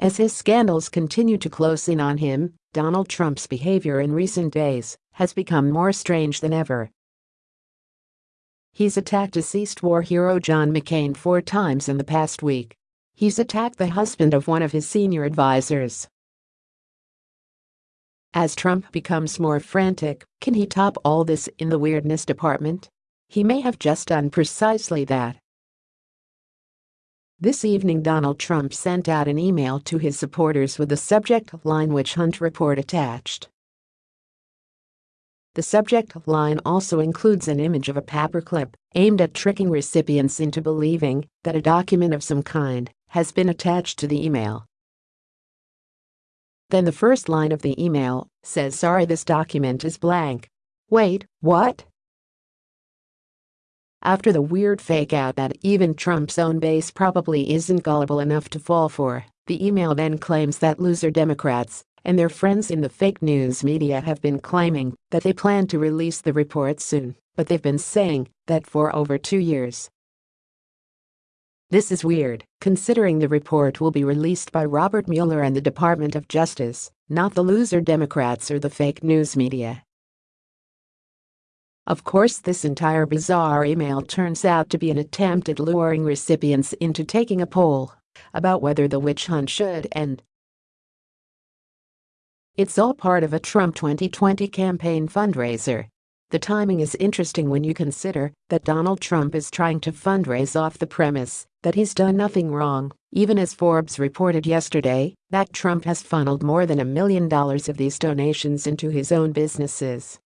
As his scandals continue to close in on him, Donald Trump's behavior in recent days has become more strange than ever. He's attacked deceased war hero John McCain four times in the past week. He's attacked the husband of one of his senior advisors. As Trump becomes more frantic, can he top all this in the weirdness department? He may have just done precisely that. This evening Donald Trump sent out an email to his supporters with the subject line Witch Hunt Report attached. The subject line also includes an image of a paperclip aimed at tricking recipients into believing that a document of some kind has been attached to the email. Then the first line of the email says sorry this document is blank. Wait, what? After the weird fake out that even Trump's own base probably isn't gullible enough to fall for, the email then claims that loser Democrats and their friends in the fake news media have been claiming that they plan to release the report soon, but they've been saying that for over two years. This is weird, considering the report will be released by Robert Mueller and the Department of Justice, not the loser Democrats or the fake news media. Of course this entire bizarre email turns out to be an attempt at luring recipients into taking a poll about whether the witch hunt should end. It's all part of a Trump 2020 campaign fundraiser. The timing is interesting when you consider that Donald Trump is trying to fundraise off the premise that he's done nothing wrong, even as Forbes reported yesterday that Trump has funneled more than a million dollars of these donations into his own businesses.